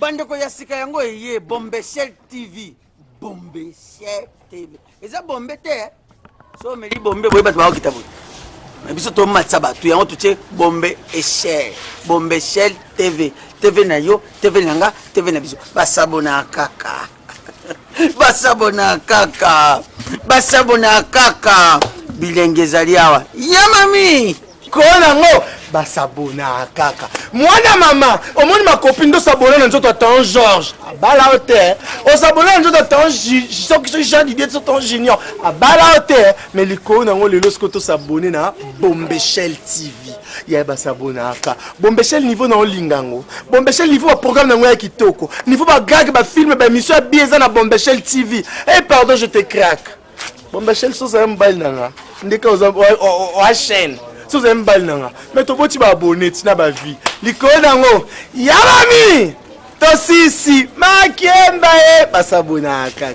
bandeko ya sika yango eye bombeshel tv bombeshel tv eza bombe te eh? so omeli bombe boye bato bakokita boye na biso tomatisa bato yango totie bombe echel bombe echel tv tv na yo tv na nga tv na biso basabona kaka basabona kaka basabona kaka bilenge ezali awa ya mami kola nango basabona kaka mwana mama omoni makopi nde osabona na nzoto ya tan george abala yo te osabona na nzoto ya tan soki soki jean didie so tan junior abala yo te me likolo nango lelo siko tosabone na bombechel tv Yaya ba s'abonnaka. Bombeshel niveau na olinga yango. Bombeshel niveau ba programme na yango ya kitoko. Niveau ba gag, ba film, ba emission ya bien eza na Bombeshel TV. Eh pardon je te craque. Bombeshel soza ya mobali na nga. Ndeka oza oa chaîne. Soza ya mobali na nga. Mais toboti ba abonné tina ba vie. Likolo na yango. Ya mami. Tosisi. Makiemba eh ba s'abonnaka.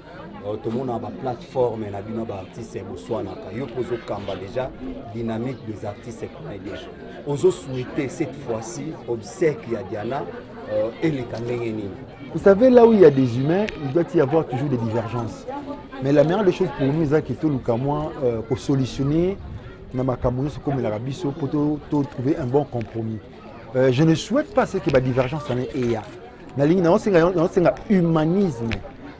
Euh, tomona baplateforme na bino baartiste boswanaka yo mpe ozokamba déjà dynamique des artistes comédien ozosouhaite cette fois-ci obsèque ya diana euh, eleka ndenge nini vous savez là où il y a des humains il doit y avoir toujours des divergences mais la meilleure des choses pour nous ezalaki toluka mwa euh, kosolutionner na makambo nyonso ekomelaka biso mpo totrouver un bon compromis Euh, je ne souhaite pas ce que ba divergence wana eya nalingi naosenga humanisme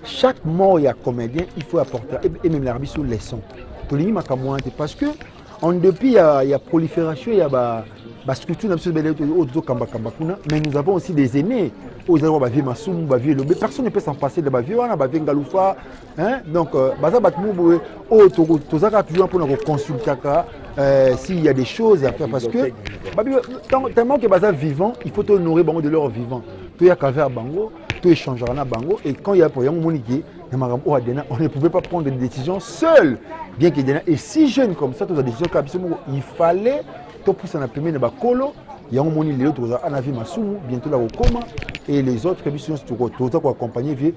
chaque mort ya comédien il faut apporter ememelaka biso leçon tolingi makambo wana te parce que en dépit ya, ya prolifération ya ba bastructure na biso ebele oyo tozokambakamba kuna mais nous avons aussi des aînés oyo ezali wa bavie masumu bavie elobe personne ne peut s'en passer de bavie wana bavie ngalufa Hein? Donc, euh, baza batu moko boye oyo oh, tozaka toujours mpona koconsultaka euh, s'il y a des choses à faire parce que tellement que baza vivant il faut honorer bango de leur vivant toyaka vers bango to échangera na bango et quand il y a pour yango moni ke na makambo oyo adena on ne pouvait pas prendre des décisions seul bien que dena est si jeune comme ça toza décision kaka biso moko il fallait topusana pembeni na bakolo yango moni lelo tokozala ana vie masumu bientôt la kokoma et les autres biso nyonso toza koaccompagne vie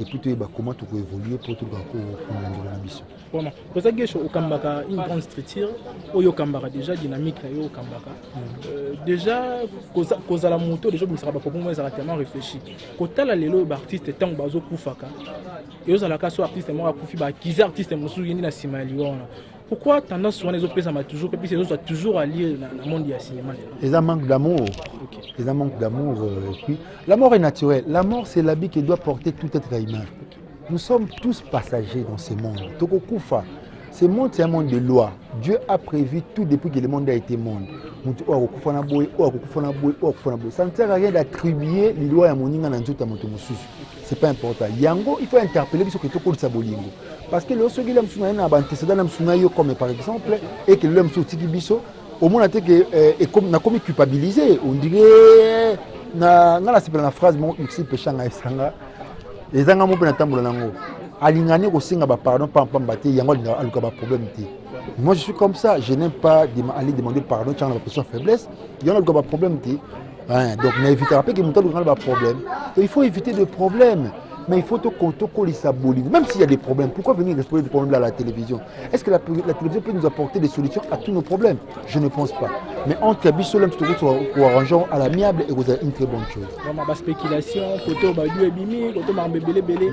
et puis toyeba comment toko évoluer mpo tolukaka kokunda ndelo na biso vraiment oza gesho okambaka une grande structure oyo okambaka déjà dynamique na yo okambaka mm. euh, déjà kozala moto déjà obimisaka baproblème oyo ezalaka tellement réfléchi kotala lelo oyo baartiste ntango bazokufaka eozalaka so artiste moko akufi baakize artiste mosusu ye nde na nsima ya liwa wana Pourquoi tendance wana ezopesama toujours mpe mpesa ezozwa toujours alie na, na monde ya cinéma lelo eza manque d'amour okay. eza manque d'amour euh, et puis la mort est naturelle la mort c'est l'habit qui doit porter tout être humain okay. nous sommes tous passagers dans ce monde tokokufa ce monde c'est un monde de loi dieu a prévu tout depuis que le monde a été monde moto oyo akokufa na boye oyo akokufa na boye oyo akokufa na boye ça ne sert à rien d'attribuer liloa ya moninga na nzoto ya moto mosusu c'est pas important yango il faut interpeller biso ke tokolisa bolingo Parce que lelo soki lelo mosusu naye na ba antecedent na mosusu na yo comme par exemple et que lelo mosusu otiki biso omona te que euh, nakomi culpabiliser on dirait na nga nasepela na phrase moko ursil peshanga esanga ezanga mo mpe natambola nango alingani kosenga bapardon pampamba te yango alingaka aluka baproblème te moi je suis comme ça je n'aime pas aller demander pardon tianga na baposition faiblesse yango aluka baproblème te Hein, donc na évitaka mpe ke moto alukaka na baproblème il faut éviter de problème mais il faut tokolisa bolingo même s'il y a des problèmes pourquoi venir exploser des problèmes là à la télévision est ce que la, la télévision peut nous apporter des solutions à tous nos problèmes je ne pense pas mais entre biso lem tokoarrange à l'amiable ekozala une très bonne chose baspéculation koto badu ebimi koto makambo ebelebele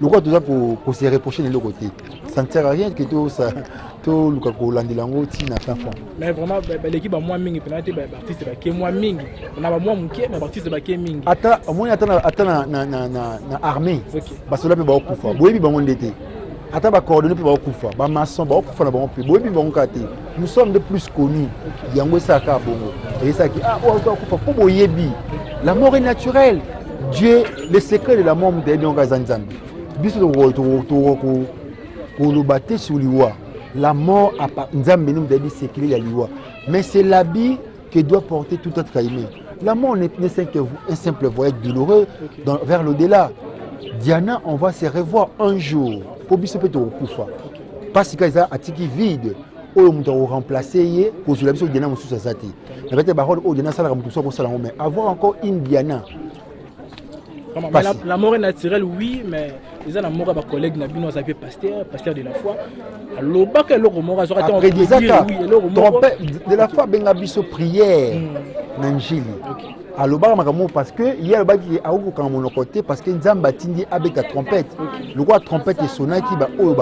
lokola toza kose reproche na eloko te ça ne sert à rien que toluka kolandela yango ntina fin fond mais vraiment baleki bamwa mingi mpena te baartiste bake mwa mingi na bamwa moke na baartiste bake mingi ata omoni ata na armée basola mpe baokufa boyebi bango nde te ata bacoordonne mpe baokufa bamaçon baokufa na bango mpe boyebi bango kaka te nous sommes de plus connus yango esalaka bongo eyesaki ah oyo aza akufa mpo boyebi la mort est naturelle dieu le secret de la mort moto ayebi yango aza nzambe biso koloba te sur liwa la mort nzambe nde moto ayebi secret ya liwa mais c'est labi que doit porter tout être aimé. La mort n'est qu'un simple, un simple voyage douloureux okay. dans, vers l'au-delà. Diana, on va se revoir un jour. Pour biso peut okufa. Parce que ça atiki vide. oyo moto akoremplace ye kozwela biso diana mosusu aza te na bete barole oyo diana asalaka moto mosusu akosala yango mais avoir encore une diana Mais la, la mort est naturelle, oui, mais ils ont mort ba collègue na bino azape pasteur, pasteur de la foi. Loba que loko mort azoka tant après disaka. Trompé de la foi benga biso prière hmm. na njili. Okay. alobaka makambo parce que ye alobaki akoki kokanga monoko te parce que nzambe atindi abeta trompette lokola trompette esonaki baoyo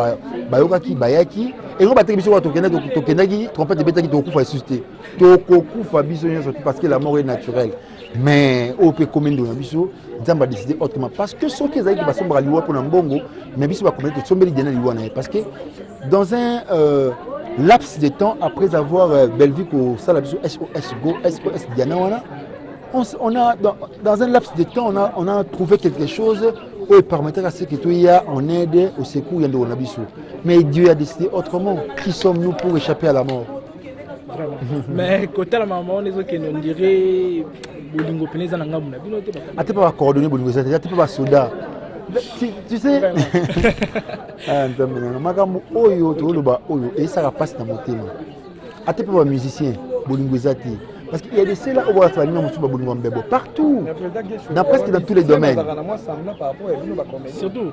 bayokaki bayaki eloko bateki biso kaka tokendaki trompette ebetaki tokokufa lisusu te tokokufa biso nyonso te parce que la mort est naturelle mais oyo mpe ekomi ndo na biso nzambe adeside autrement parce que soki ezalaki basombaka liwa mpo na mbongo mais biso bakomeli tosombeli dena liwa na ye parce que dans un euh, laps de temps après avoir euh, bellevue kosala biso sos go sos diana wana on, on a dans, dans un laps de temps on a, on a trouvé quelque chose oyo epermetaka seke toya en aide au secours ya ndeko na biso mais dieu a décidé autrement qui sommes nous pour échapper à la mort mais kotala mama wana ezokende ondire bolingo mpena eza na ngambo na bino te ata mpe bacoordonne bolingo eza te ata mpe basoda tu sais ah, nzambe nanga makambo oyo tokoloba oyo eyesaka mpasi na motema ata mpe bamusicien bolingo eza te Parce qu'il y a des cela où on va nous sur Bolingo Mbebo partout, dans presque dans tous les domaines. Surtout.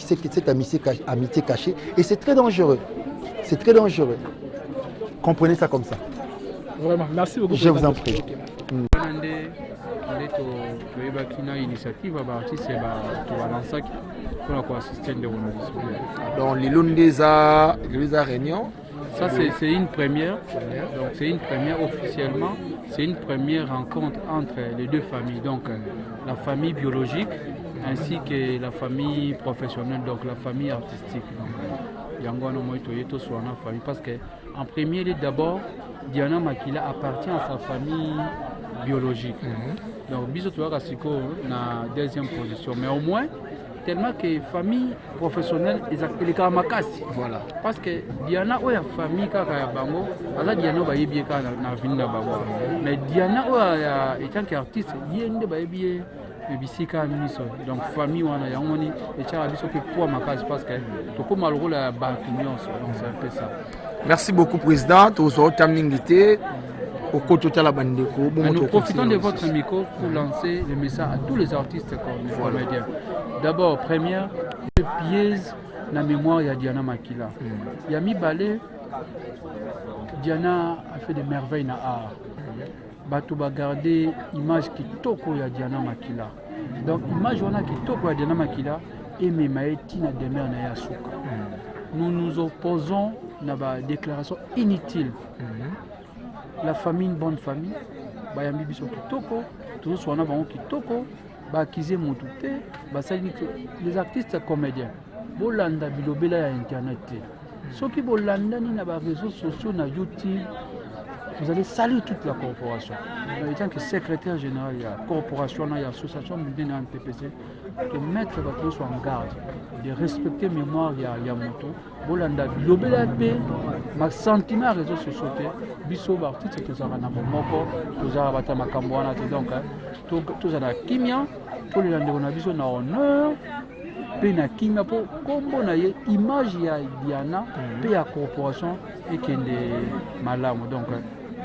Cette, cette amitié, amitié cachée, et c'est très dangereux. C'est très dangereux. Comprenez ça comme ça. Vraiment, merci beaucoup. Je vous en prie. Mm. toyebaki na initiative ya baartiste tobalansaki mpona koassiste ndeko na biso donc lelo nde eza lelo eza réunion ça, c'est une première. c'est une première officiellement. C'est une première rencontre entre les deux familles. Donc, euh, la famille biologique ainsi que la famille professionnelle, donc la famille artistique. Euh, famille. Parce que, en premier lieu, d'abord, Diana Makila appartient à sa famille biologique. Mhm. Donc, biso hein, na deuxième position. Mais au moins, tellement que famille professionnelle elekaka makasi voilà. parce que diana oyo ya famille kaka ya bango aza diana oyo bayebi ye kaka na vini na bango mais diana oyo ya etant que artiste ye nde bayebi ye bisika miso donc famille wana yango moni etyaka biso mpe poids makasi parce que tokóma lokola ya bato nyonso donc c'est un peu ça Merci beaucoup président, tozwa ota mingi te okoto tala bandeko bongo nous profitons de votre micro pour lancer le message à tous les artistes comme voilà. comédiens. D'abord première, je piège na mémoire ya Diana Makila. Mm. Ya mibale Diana a fait des merveilles na art. Bato ba garder image kitoko ya Diana Makila. Donc image wana kitoko ya Diana Makila emema ye ti na demeure na ye ya suka. Nous nous opposons na ba déclaration inutile. Mhm. La famille une bonne famille bayambi biso kitoko tozoswana bango kitoko baakize motu te basali les artistes comédiens Bolanda bilobela ya internet te. Soki bolandani na ba réseaux sociaux na YouTube, vous allez salir toute la corporation. En étant que secrétaire général de la corporation, de l'association mondiale de TPC, de mettre votre tous en garde, de respecter mémoire ya ya moto. Bolanda bilobela pe ma sentiment réseaux sociaux te. Biso ba artistes tozala na bomoko, tozala bata makambo wana te donc hein. tozala kimia tolela ndeko na biso na honneur mpe na kimia mpo nkombo na ye image ya diana mhm. mpe ya corporation ekende malamu donc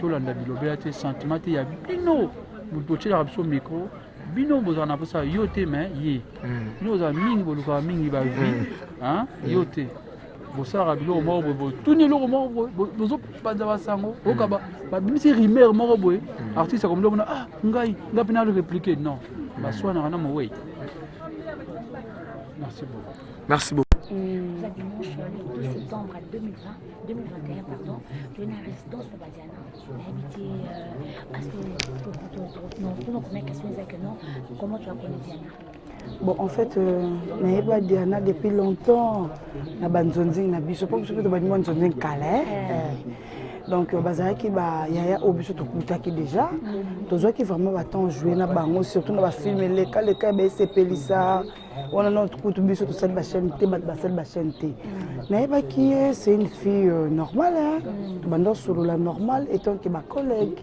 tolanda bilobela te sentiment te ya bino moto otyelaka biso micro bino bozala na mposa yo te me ye bino mhm. ozala mingi bolukaka mingi bavie mhm. yo te bosalaka biloko moko boye botuni eloko moko boye bozopanza basango oyoka hmm. babimisi rumeur moko boye hmm. artiste akomeli omona ah ngai ngai mpe nalo répliquer non hmm. baswanaka na mowei merci beaucoup merci beaucoup Mmh. dimanche le 12 septembre 2020, 2021, pardon, je na résidence pour Badiana. Habité euh, à ce que, non, non, comment est-ce que non, comment tu as connu Diana Bon en fait euh, nayeba Diana depuis longtemps na ba nzonzing na biso po biso pe tobandi mwa nzonzing kala eh? eh. eh. donc euh, bazalaki ba yaya oyo biso tokutaki déjà mm. tozwaki vraiment batemp joue na bango surtout na bafilme eleka leka ya baesepelisa wana no kutu biso tosali bachaîne te bato basali bachaîne te mm. nayebaki ye c'est une fille euh, normale mm. tobanda osolola normale etant ke bacollègue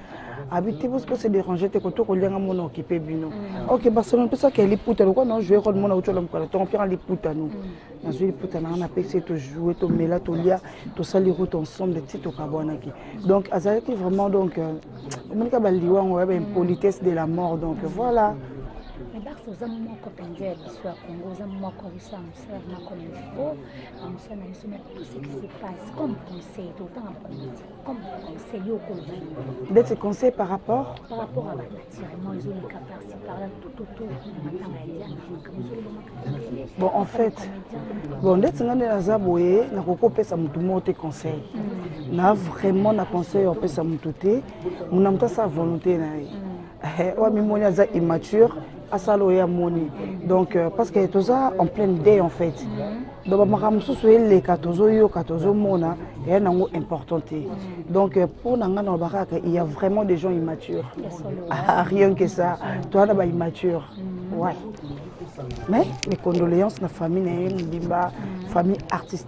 abi te bos bose déranger te koto kolia nga mona okipe bino mm. ok barcelone pesaka ya liputa lokola na jouer role mona ucola mokala tongo mpiaka liputa no mm. nazwi liputa na nga napesi ye tojoue tomela tolia tosali route ensemble ti tokabwanaki donc azalaki vraiment donc euh, omonika baliwa yango ya baimpolitesse de la mort donc voilà barce oza moko mpenza ya biso ya congo oza moko biso ya mosala na comme il faut na mosala na biso na tout ce qui se passe comme conseil totanga bakomiti comme conseil okoloba ndeti conseil par rapport par rapport à batirement ezoleka parci par là tout autour matanga ya diana makambo ezolobamaka bon en fait bon ndeti ngai nde naza boye nakoki kopesa motu moko te conseil mm. na vraiment na conseil ya kopesa motu te mona motu asala volonté na ye mm. Eh, oyo amimoni aza immature asala oyo amoni donc euh, parce que toza en pleine day en fait donc bamakambo mosusu eleka tozoyoka tozomona eya nango important te donc euh, mpo na ngai naloba kaka il y a vraiment des gens immatures ah, rien que ça toza na baimmature ouais mais mes condoléances na famille na ye mobimba famille artistique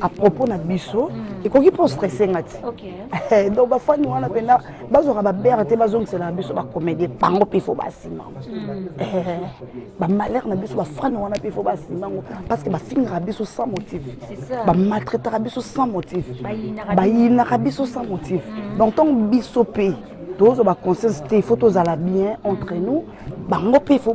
à propos na biso ekoki mpo stresse nga ti donc bafani wana mpenza bazwaka babere te bazongisela na biso bacomédie bango mpe fo basima bamalere na biso bafani wana mpe fo basima yango parce que bafingaka biso sans motif bamaltraitaka biso sans motif bayinaka biso sans motif donc ntango biso mpe tozwa baconscience te il faut tozala bien entre nous bango mpe il faut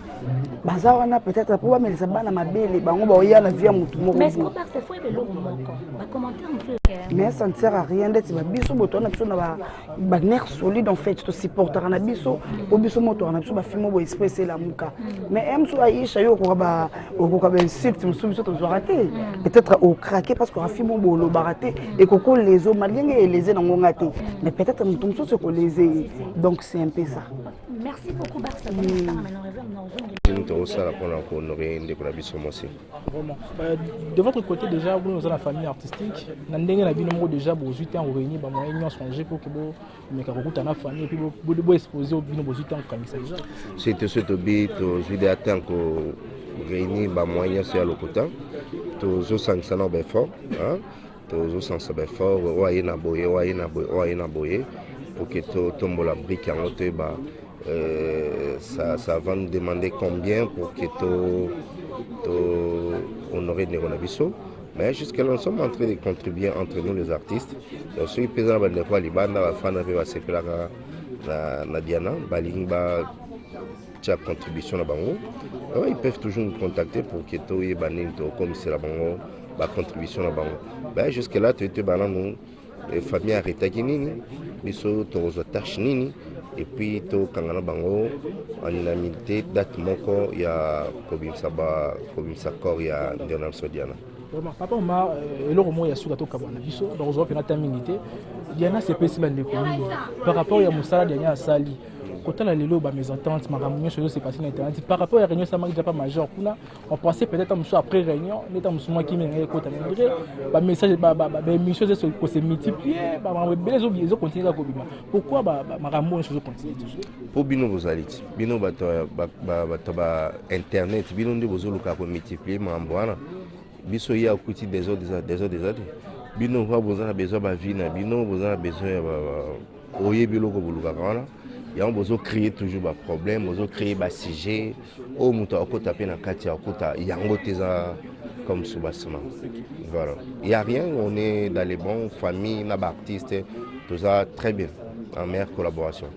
baza wana peut-être mpo bamelisa bana mabele bango baoya na vie ya motu moko mais ça ne sert à rien ndeti babiso boto wana biso na baner solide en fait tosupportaka na biso po biso motwaka na biso bafilme oyo esprit eselamuka mais m so aisha yo okoka okoka bainsulte mosusu biso tozwaka te peut-être okrake parce que afilme oyo bolobaka te ekoko lezo malgenge eleze nango nga te mais peut-être moto mosusu ekoleze ye donc c'est un peu ça Merci beaucoup Barça. Nous avons ça la prendre pour honorer ndeko na biso mosi. Vraiment. Euh, de votre côté déjà vous dans la famille artistique, na ndenge na bino moko déjà bo zuite en réunir ba moyen nyonso changer pour que bo meka kokuta na famille puis bo bo exposer au bino bo zuite en kanisa déjà. C'est tout ce to bi to zuite atteint ko réunir ba moyen sur le cotin. To zo sangisa na ba effort, hein. tozo sansa ba effort oyo aye na boye oyo aye na boye oyo aye na boye pour que totombola brique yango toyeba euh, ça, ça va nous demander combien pour que to, to honorer ndeko na biso mais jusque là nous sommes en train de contribuer entre nous les artistes donc soki mpeza na bandeko ya libanda bafana mpe basepelaka na, na diana balingi ba tia contribution na bango alors ils peuvent toujours nous contacter pour que toyeba nini tokomisela bango ba contribution na bango ba jusque là toyete bananu eh, famille aretaki nini biso tokozwa tâche nini et puis tokanga na bango en unanimité date moko ya kobimisa ba kobimisa corps ya ndeko na biso diana vraiment papa omar euh, eloko moko ya suka tokabwa na biso donc ozwa mpena ta mingi te diana sepesi bandeko mingi par rapport ya mosala diana asali kotala lelo ba mesentente makambo nyonso ezo se passer na internet par rapport ya réunion esalamaki déjà pa major kuna on pensait peut-être mosusu après réunion nde ta mosusu mwa kimia ngai ekota mais malgré ba messages ba ba ba émissions ezo ko se multiplier ba makambo ebele ezo ezo continuer kaka kobima pourquoi ba makambo nyonso ezo continuer toujours po bino bozali ti bino bato ba bato ba internet bino nde bozoluka ko multiplier makambo wana biso ye akuti desordre desordre eza te bino va boza na besoin ba vie na bino boza na besoin ya ba Oyebi eloko bolukaka wana yango bozo cree toujours ba problème bozo cree ba sujet oyo moto akota pe na kati akota yango te eza comme soubassement voilà ya rien on est dans les bons famille na ba artiste toza très bien en meilleure collaboration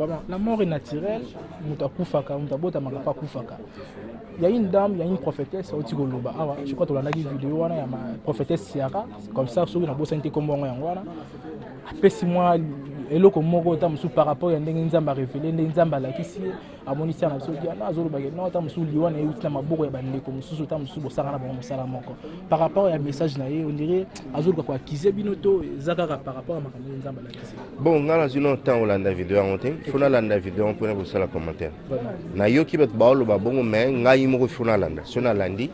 Vraiment, la mort est naturelle. Mutakufaka, mutabota makapa kufaka. Il y a une dame, il y a une prophétesse, au Tigo Loba. Ah, je crois que tu as une vidéo, il y a ma prophétesse Ciara. C'est comme ça, ceux qui ont bossé, ils ont dit comment on est en apesi mwa eloko moko ta mosusu par rapport ya ndenge nzambe arevele ndenge nzambe alakisi ye amonisi ya na biso diana azolobake no ta mosusu liwa na ye euti na maboko ya bandeko mosusu ta mosusu bosaka na bango mosala moko par rapport ya message na ye ondire azoluka koakize bino to eza kaka par rapport ya makambo ndenge nzambe alakisi bon ngai nazwi no ntango olanda video yango te fo nalanda video yango mpona kosala commentaire nayoki bato baoloba bongo mai ngai moko fo nalanda so nalandi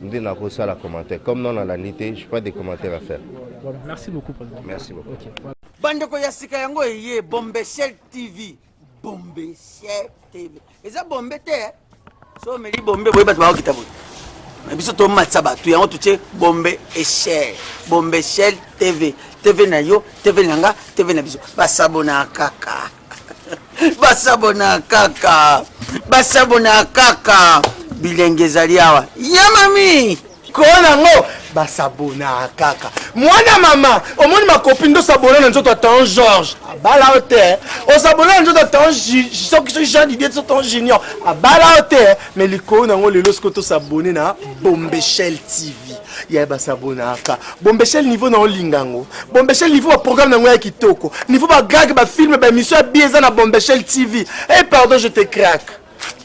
nde nako sala commentaire comme nanu alandi te je pas de commentaire à faire voilà merci beaucoup president merci beaucoup okay, voilà. bandeko ya sika yango eye bombeshel tv bombeshel tv eza bombe te eh? so omeli bombe boye bato bakokita boye na biso tomatisa bato yango totie bombe echel bombe echel tv tv na yo tv na nga tv na biso basabona kaka basabona kaka basabona kaka bilenge ezali awa ya mami kola nango basabona kaka mwana mama omoni makopi nde osabona na nzoto ya tan george abala yo te osabona na nzoto ya tan soki soki jean didie so tan junior abala yo te me likolo nango lelo siko tosabone na bombeshel tv Yaya ba s'abonnaka. Bombeshel niveau na olinga yango. Bombeshel niveau ba programme na yango ya kitoko. Niveau ba gag ba film ba emission ya bien eza na Bombeshel TV. Eh pardon je te craque.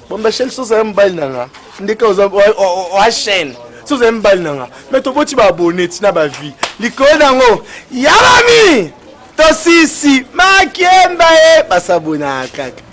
Bombeshel soza ya mobali na nga. Ndeka oza oa chaîne. Soza ya mobali na nga. Mais toboti ba abonné tina ba vie. Likolo na yango. Ya mami. Tosisi. Makiemba eh ba s'abonnaka.